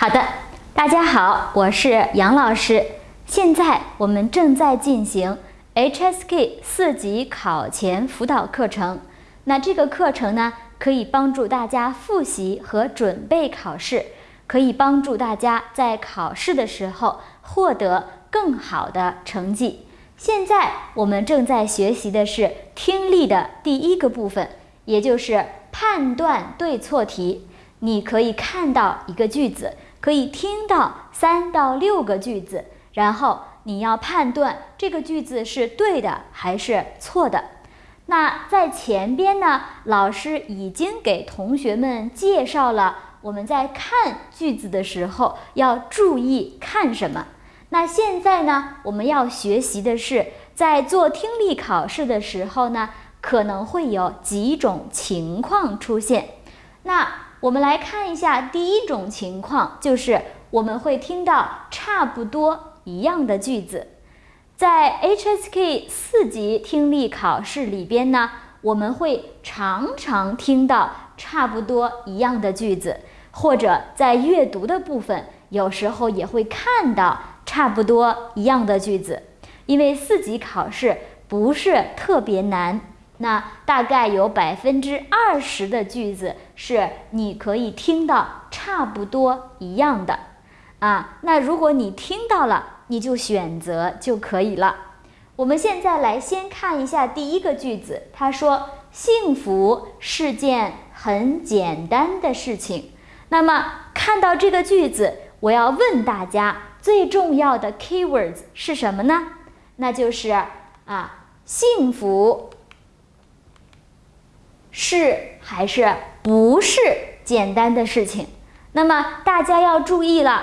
好的，大家好，我是杨老师。现在我们正在进行 HSK 四级考前辅导课程。那这个课程呢，可以帮助大家复习和准备考试，可以帮助大家在考试的时候获得更好的成绩。现在我们正在学习的是听力的第一个部分，也就是判断对错题。你可以看到一个句子。可以听到三到六个句子，然后你要判断这个句子是对的还是错的。那在前边呢，老师已经给同学们介绍了我们在看句子的时候要注意看什么。那现在呢，我们要学习的是在做听力考试的时候呢，可能会有几种情况出现。那我们来看一下第一种情况，就是我们会听到差不多一样的句子。在 HSK 四级听力考试里边呢，我们会常常听到差不多一样的句子，或者在阅读的部分，有时候也会看到差不多一样的句子。因为四级考试不是特别难。那大概有百分之二十的句子是你可以听到差不多一样的，啊，那如果你听到了，你就选择就可以了。我们现在来先看一下第一个句子，他说：“幸福是件很简单的事情。”那么看到这个句子，我要问大家最重要的 keywords 是什么呢？那就是啊，幸福。是还是不是简单的事情？那么大家要注意了，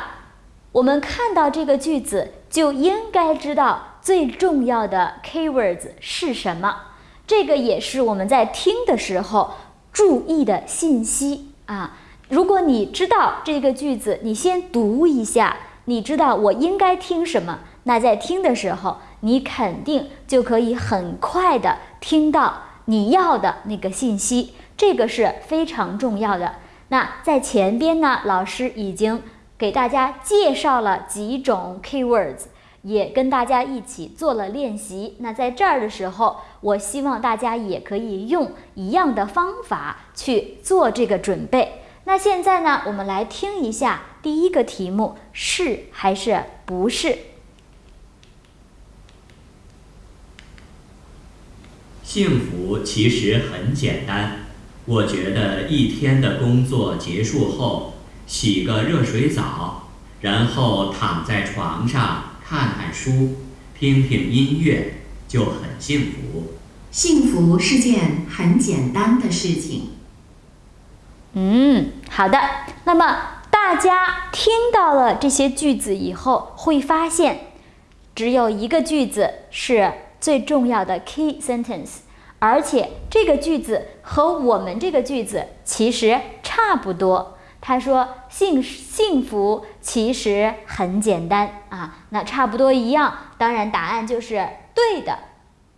我们看到这个句子就应该知道最重要的 keywords 是什么。这个也是我们在听的时候注意的信息啊。如果你知道这个句子，你先读一下，你知道我应该听什么，那在听的时候，你肯定就可以很快的听到。你要的那个信息，这个是非常重要的。那在前边呢，老师已经给大家介绍了几种 keywords，也跟大家一起做了练习。那在这儿的时候，我希望大家也可以用一样的方法去做这个准备。那现在呢，我们来听一下第一个题目是还是不是？幸福其实很简单，我觉得一天的工作结束后，洗个热水澡，然后躺在床上看看书，听听音乐，就很幸福。幸福是件很简单的事情。嗯，好的。那么大家听到了这些句子以后，会发现，只有一个句子是最重要的 key sentence。而且这个句子和我们这个句子其实差不多。他说：“幸幸福其实很简单啊，那差不多一样。当然，答案就是对的。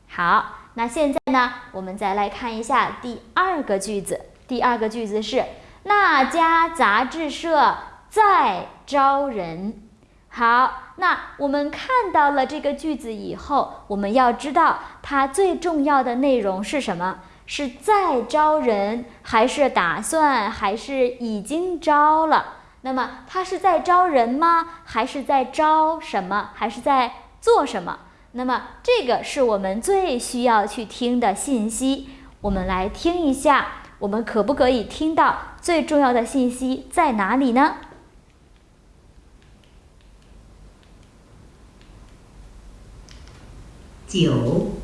好，那现在呢，我们再来看一下第二个句子。第二个句子是那家杂志社在招人。好。那我们看到了这个句子以后，我们要知道它最重要的内容是什么？是在招人，还是打算，还是已经招了？那么它是在招人吗？还是在招什么？还是在做什么？那么这个是我们最需要去听的信息。我们来听一下，我们可不可以听到最重要的信息在哪里呢？九。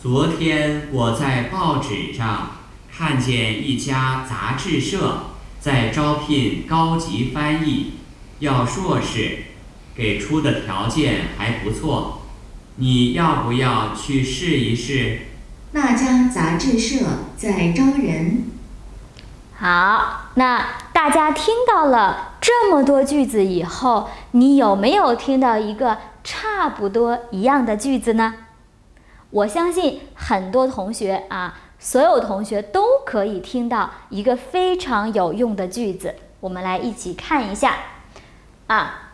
昨天我在报纸上看见一家杂志社在招聘高级翻译，要硕士，给出的条件还不错。你要不要去试一试？那家杂志社在招人。好，那大家听到了这么多句子以后，你有没有听到一个？差不多一样的句子呢，我相信很多同学啊，所有同学都可以听到一个非常有用的句子。我们来一起看一下啊，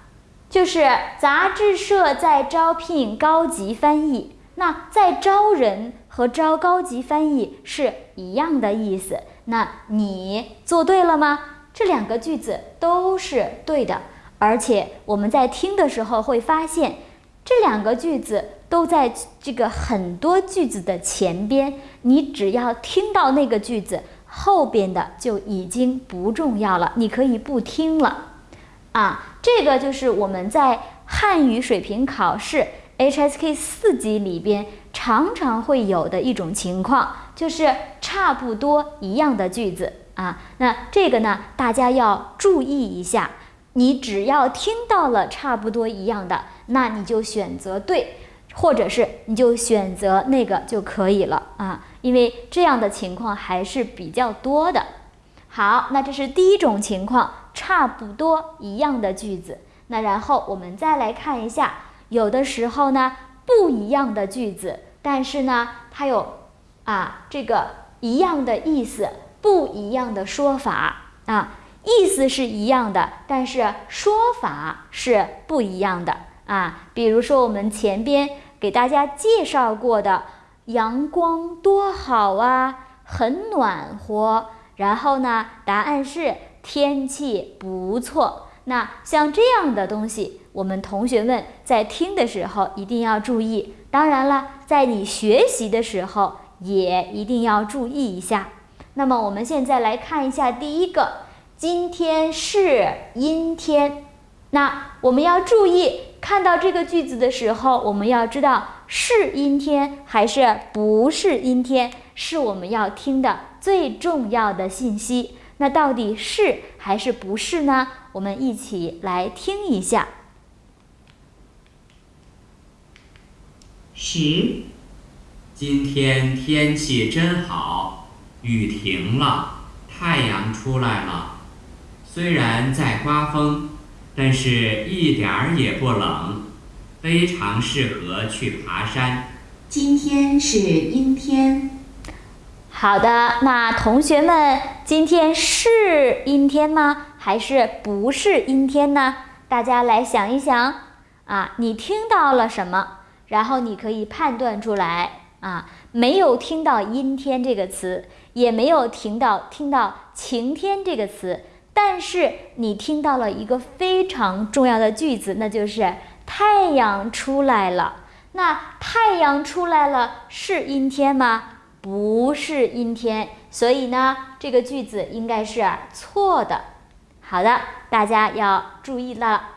就是杂志社在招聘高级翻译。那在招人和招高级翻译是一样的意思。那你做对了吗？这两个句子都是对的，而且我们在听的时候会发现，这两个句子都在这个很多句子的前边。你只要听到那个句子，后边的就已经不重要了，你可以不听了。啊，这个就是我们在汉语水平考试 HSK 四级里边常常会有的一种情况，就是差不多一样的句子。啊，那这个呢，大家要注意一下。你只要听到了差不多一样的，那你就选择对，或者是你就选择那个就可以了啊。因为这样的情况还是比较多的。好，那这是第一种情况，差不多一样的句子。那然后我们再来看一下，有的时候呢不一样的句子，但是呢它有啊这个一样的意思。不一样的说法啊，意思是一样的，但是说法是不一样的啊。比如说我们前边给大家介绍过的“阳光多好啊，很暖和”，然后呢，答案是“天气不错”。那像这样的东西，我们同学们在听的时候一定要注意。当然了，在你学习的时候也一定要注意一下。那么我们现在来看一下第一个，今天是阴天。那我们要注意，看到这个句子的时候，我们要知道是阴天还是不是阴天，是我们要听的最重要的信息。那到底是还是不是呢？我们一起来听一下。十，今天天气真好。雨停了，太阳出来了。虽然在刮风，但是一点儿也不冷，非常适合去爬山。今天是阴天。好的，那同学们，今天是阴天吗？还是不是阴天呢？大家来想一想啊，你听到了什么？然后你可以判断出来啊，没有听到阴天这个词。也没有听到听到晴天这个词，但是你听到了一个非常重要的句子，那就是太阳出来了。那太阳出来了是阴天吗？不是阴天，所以呢，这个句子应该是错的。好的，大家要注意了。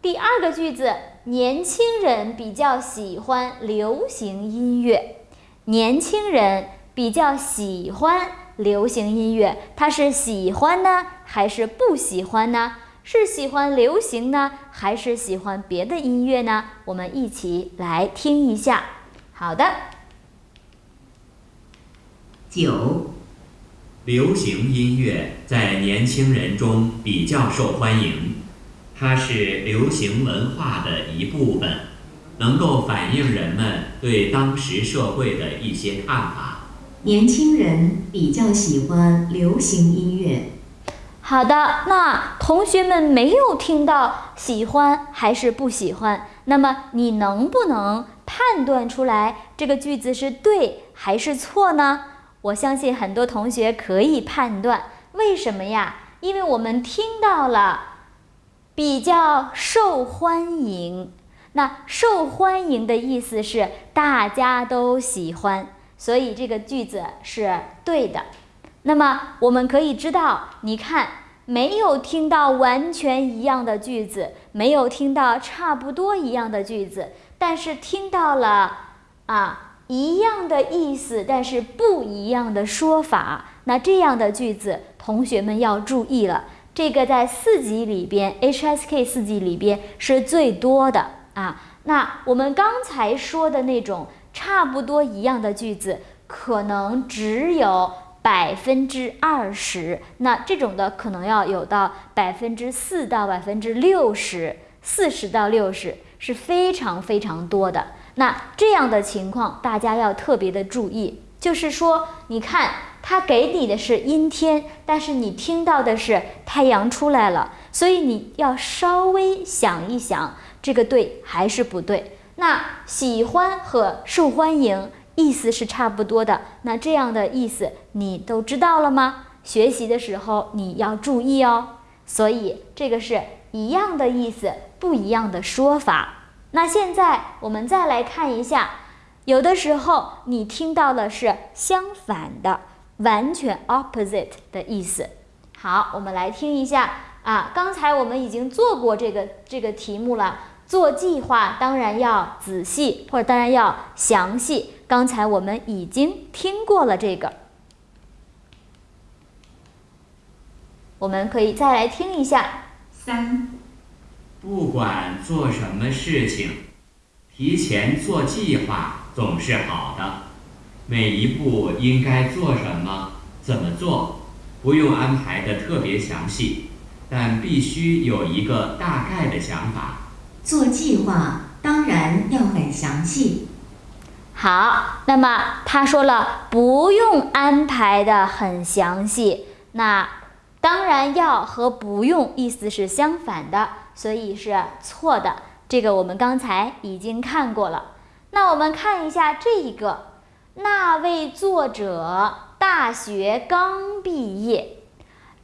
第二个句子，年轻人比较喜欢流行音乐，年轻人。比较喜欢流行音乐，他是喜欢呢，还是不喜欢呢？是喜欢流行呢，还是喜欢别的音乐呢？我们一起来听一下。好的，九，流行音乐在年轻人中比较受欢迎，它是流行文化的一部分，能够反映人们对当时社会的一些看法。年轻人比较喜欢流行音乐。好的，那同学们没有听到喜欢还是不喜欢？那么你能不能判断出来这个句子是对还是错呢？我相信很多同学可以判断。为什么呀？因为我们听到了比较受欢迎。那受欢迎的意思是大家都喜欢。所以这个句子是对的。那么我们可以知道，你看，没有听到完全一样的句子，没有听到差不多一样的句子，但是听到了啊一样的意思，但是不一样的说法。那这样的句子，同学们要注意了。这个在四级里边，HSK 四级里边是最多的啊。那我们刚才说的那种。差不多一样的句子，可能只有百分之二十，那这种的可能要有到百分之四到百分之六十，四十到六十是非常非常多的。那这样的情况，大家要特别的注意。就是说，你看他给你的是阴天，但是你听到的是太阳出来了，所以你要稍微想一想，这个对还是不对？那喜欢和受欢迎意思是差不多的，那这样的意思你都知道了吗？学习的时候你要注意哦。所以这个是一样的意思，不一样的说法。那现在我们再来看一下，有的时候你听到的是相反的，完全 opposite 的意思。好，我们来听一下啊，刚才我们已经做过这个这个题目了。做计划当然要仔细，或者当然要详细。刚才我们已经听过了这个，我们可以再来听一下。三，不管做什么事情，提前做计划总是好的。每一步应该做什么，怎么做，不用安排的特别详细，但必须有一个大概的想法。做计划当然要很详细。好，那么他说了不用安排的很详细，那当然要和不用意思是相反的，所以是错的。这个我们刚才已经看过了。那我们看一下这一个，那位作者大学刚毕业，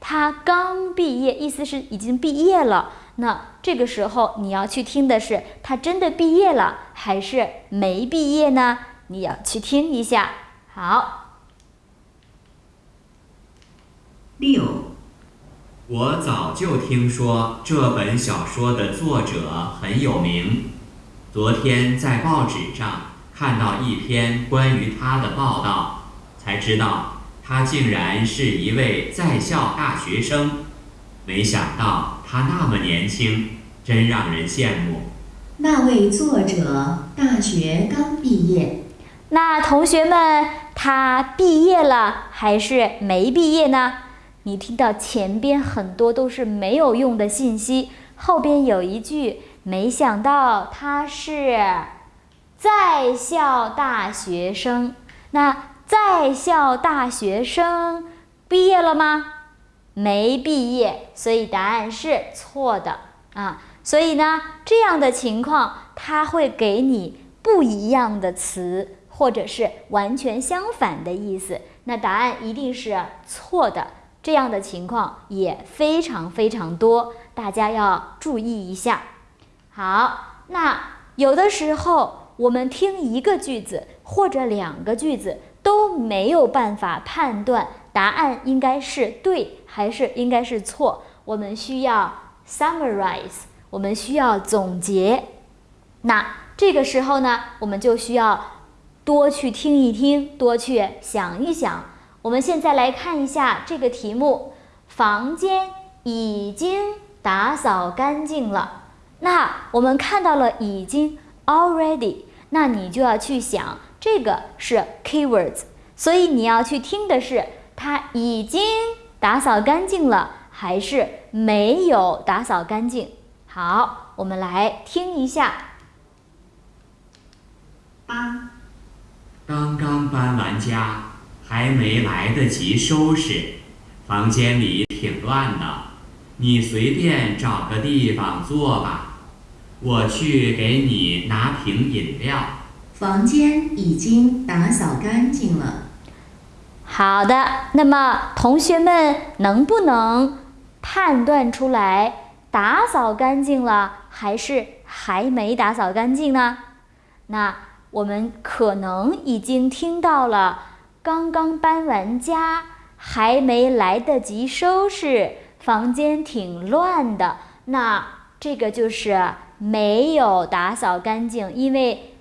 他刚毕业，意思是已经毕业了。那这个时候你要去听的是他真的毕业了还是没毕业呢？你要去听一下。好，六，我早就听说这本小说的作者很有名，昨天在报纸上看到一篇关于他的报道，才知道他竟然是一位在校大学生。没想到他那么年轻，真让人羡慕。那位作者大学刚毕业，那同学们，他毕业了还是没毕业呢？你听到前边很多都是没有用的信息，后边有一句，没想到他是在校大学生。那在校大学生毕业了吗？没毕业，所以答案是错的啊。所以呢，这样的情况它会给你不一样的词，或者是完全相反的意思。那答案一定是错的。这样的情况也非常非常多，大家要注意一下。好，那有的时候我们听一个句子或者两个句子都没有办法判断。答案应该是对还是应该是错？我们需要 summarize，我们需要总结。那这个时候呢，我们就需要多去听一听，多去想一想。我们现在来看一下这个题目：房间已经打扫干净了。那我们看到了已经 already，那你就要去想这个是 keywords，所以你要去听的是。他已经打扫干净了，还是没有打扫干净？好，我们来听一下。八，刚刚搬完家，还没来得及收拾，房间里挺乱的。你随便找个地方坐吧，我去给你拿瓶饮料。房间已经打扫干净了。好的，那么同学们能不能判断出来打扫干净了还是还没打扫干净呢？那我们可能已经听到了刚刚搬完家，还没来得及收拾，房间挺乱的。那这个就是没有打扫干净，因为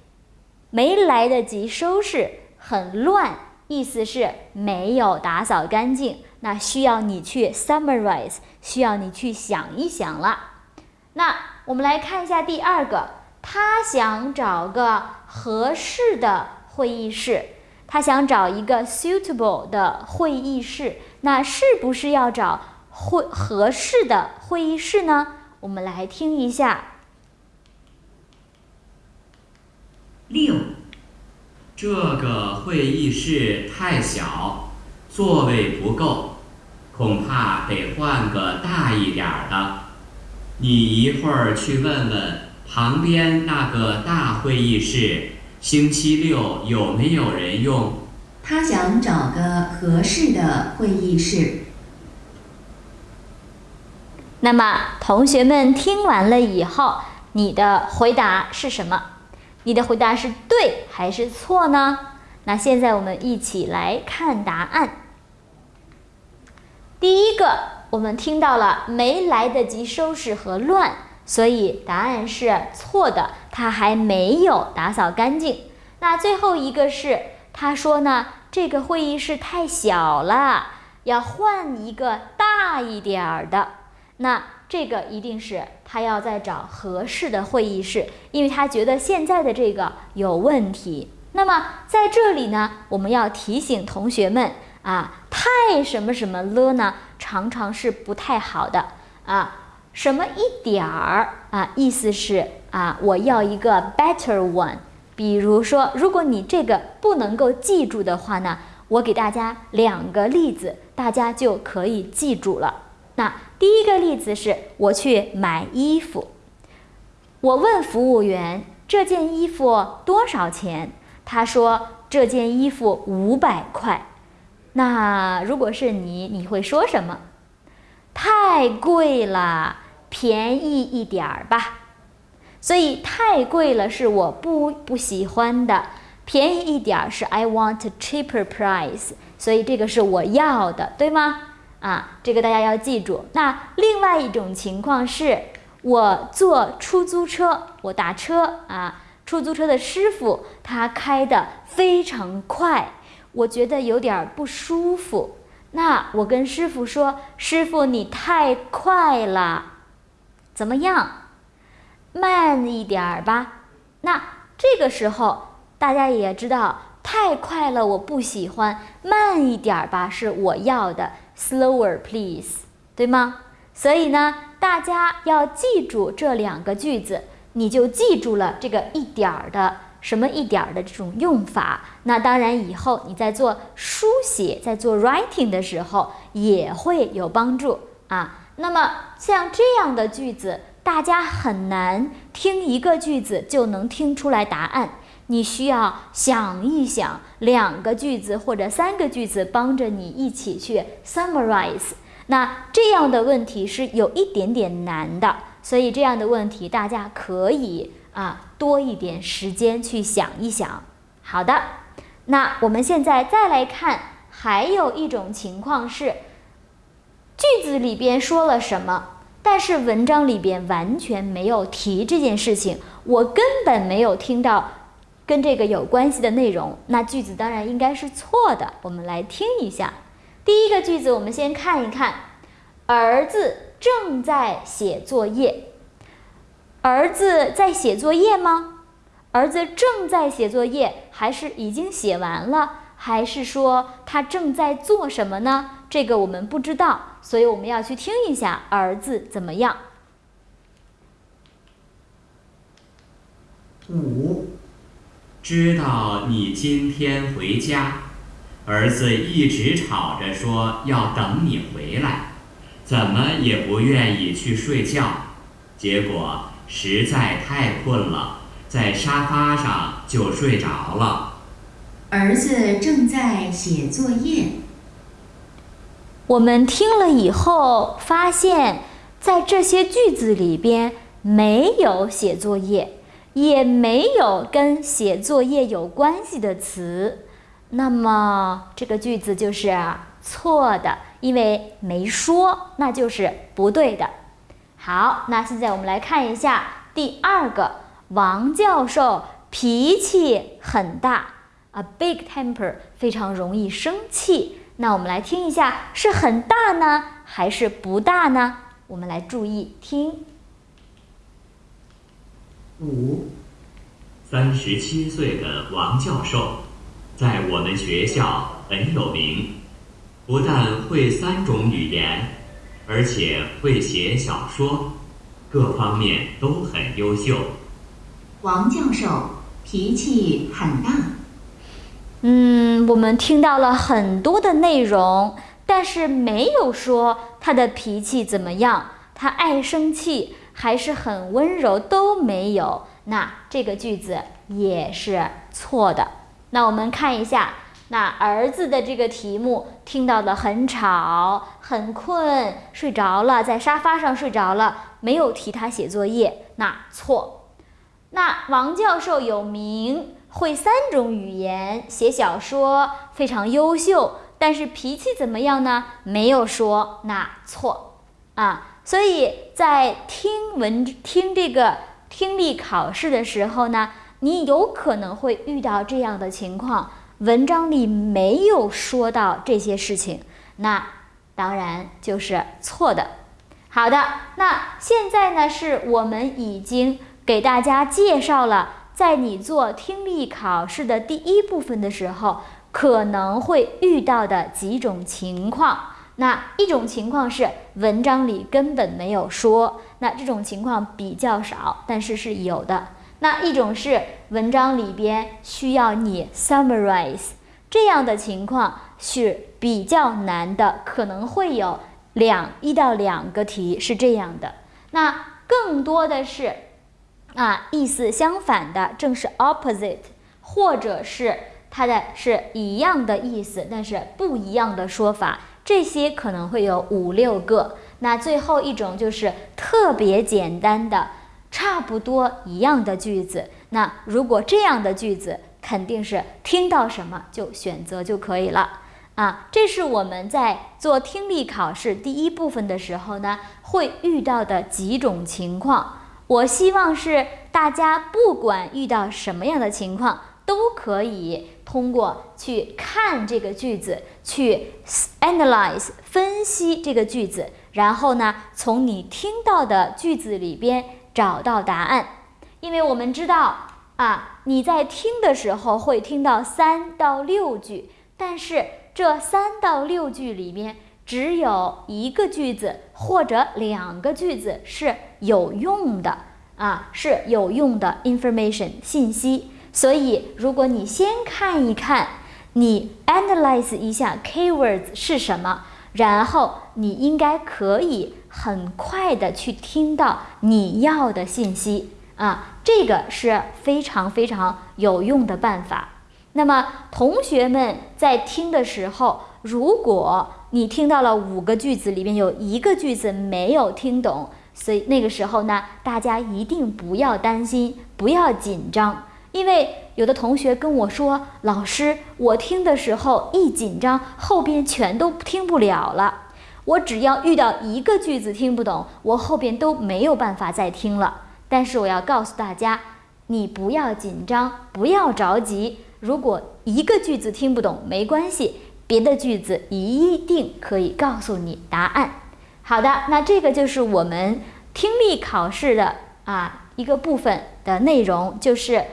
没来得及收拾，很乱。意思是没有打扫干净，那需要你去 summarize，需要你去想一想了。那我们来看一下第二个，他想找个合适的会议室，他想找一个 suitable 的会议室，那是不是要找会合适的会议室呢？我们来听一下。六。这个会议室太小，座位不够，恐怕得换个大一点儿的。你一会儿去问问旁边那个大会议室，星期六有没有人用？他想找个合适的会议室。那么，同学们听完了以后，你的回答是什么？你的回答是对还是错呢？那现在我们一起来看答案。第一个，我们听到了没来得及收拾和乱，所以答案是错的，他还没有打扫干净。那最后一个是，他说呢，这个会议室太小了，要换一个大一点儿的。那这个一定是他要再找合适的会议室，因为他觉得现在的这个有问题。那么在这里呢，我们要提醒同学们啊，太什么什么了呢，常常是不太好的啊。什么一点儿啊，意思是啊，我要一个 better one。比如说，如果你这个不能够记住的话呢，我给大家两个例子，大家就可以记住了。那第一个例子是我去买衣服，我问服务员这件衣服多少钱，他说这件衣服五百块。那如果是你，你会说什么？太贵了，便宜一点儿吧。所以太贵了是我不不喜欢的，便宜一点儿是 I want a cheaper price。所以这个是我要的，对吗？啊，这个大家要记住。那另外一种情况是，我坐出租车，我打车啊，出租车的师傅他开的非常快，我觉得有点不舒服。那我跟师傅说：“师傅，你太快了，怎么样？慢一点儿吧。”那这个时候大家也知道，太快了我不喜欢，慢一点儿吧是我要的。Slower, please，对吗？所以呢，大家要记住这两个句子，你就记住了这个一点儿的什么一点儿的这种用法。那当然，以后你在做书写、在做 writing 的时候也会有帮助啊。那么像这样的句子，大家很难听一个句子就能听出来答案。你需要想一想两个句子或者三个句子，帮着你一起去 summarize。那这样的问题是有一点点难的，所以这样的问题大家可以啊多一点时间去想一想。好的，那我们现在再来看，还有一种情况是，句子里边说了什么，但是文章里边完全没有提这件事情，我根本没有听到。跟这个有关系的内容，那句子当然应该是错的。我们来听一下，第一个句子，我们先看一看，儿子正在写作业。儿子在写作业吗？儿子正在写作业，还是已经写完了？还是说他正在做什么呢？这个我们不知道，所以我们要去听一下儿子怎么样。五。知道你今天回家，儿子一直吵着说要等你回来，怎么也不愿意去睡觉，结果实在太困了，在沙发上就睡着了。儿子正在写作业。我们听了以后发现，在这些句子里边没有写作业。也没有跟写作业有关系的词，那么这个句子就是错的，因为没说，那就是不对的。好，那现在我们来看一下第二个，王教授脾气很大，a big temper，非常容易生气。那我们来听一下，是很大呢，还是不大呢？我们来注意听。五，三十七岁的王教授，在我们学校很有名，不但会三种语言，而且会写小说，各方面都很优秀。王教授脾气很大。嗯，我们听到了很多的内容，但是没有说他的脾气怎么样，他爱生气还是很温柔都没有。那这个句子也是错的。那我们看一下，那儿子的这个题目听到的很吵、很困，睡着了，在沙发上睡着了，没有提他写作业，那错。那王教授有名，会三种语言，写小说，非常优秀，但是脾气怎么样呢？没有说，那错啊。所以在听文听这个。听力考试的时候呢，你有可能会遇到这样的情况，文章里没有说到这些事情，那当然就是错的。好的，那现在呢，是我们已经给大家介绍了，在你做听力考试的第一部分的时候，可能会遇到的几种情况。那一种情况是文章里根本没有说，那这种情况比较少，但是是有的。那一种是文章里边需要你 summarize，这样的情况是比较难的，可能会有两一到两个题是这样的。那更多的是啊意思相反的，正是 opposite，或者是它的是一样的意思，但是不一样的说法。这些可能会有五六个，那最后一种就是特别简单的，差不多一样的句子。那如果这样的句子，肯定是听到什么就选择就可以了啊。这是我们在做听力考试第一部分的时候呢，会遇到的几种情况。我希望是大家不管遇到什么样的情况。都可以通过去看这个句子，去 analyze 分析这个句子，然后呢，从你听到的句子里边找到答案。因为我们知道啊，你在听的时候会听到三到六句，但是这三到六句里面只有一个句子或者两个句子是有用的啊，是有用的 information 信息。所以，如果你先看一看，你 analyze 一下 keywords 是什么，然后你应该可以很快的去听到你要的信息啊，这个是非常非常有用的办法。那么，同学们在听的时候，如果你听到了五个句子里面有一个句子没有听懂，所以那个时候呢，大家一定不要担心，不要紧张。因为有的同学跟我说：“老师，我听的时候一紧张，后边全都听不了了。我只要遇到一个句子听不懂，我后边都没有办法再听了。”但是我要告诉大家，你不要紧张，不要着急。如果一个句子听不懂，没关系，别的句子一定可以告诉你答案。好的，那这个就是我们听力考试的啊一个部分的内容，就是。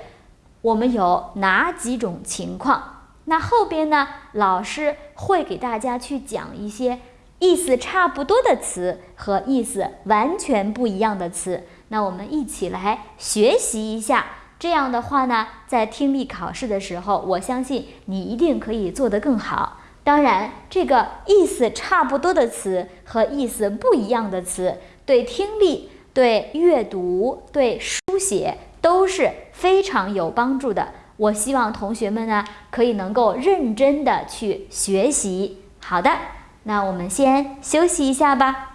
我们有哪几种情况？那后边呢？老师会给大家去讲一些意思差不多的词和意思完全不一样的词。那我们一起来学习一下。这样的话呢，在听力考试的时候，我相信你一定可以做得更好。当然，这个意思差不多的词和意思不一样的词，对听力、对阅读、对书写。都是非常有帮助的。我希望同学们呢，可以能够认真的去学习。好的，那我们先休息一下吧。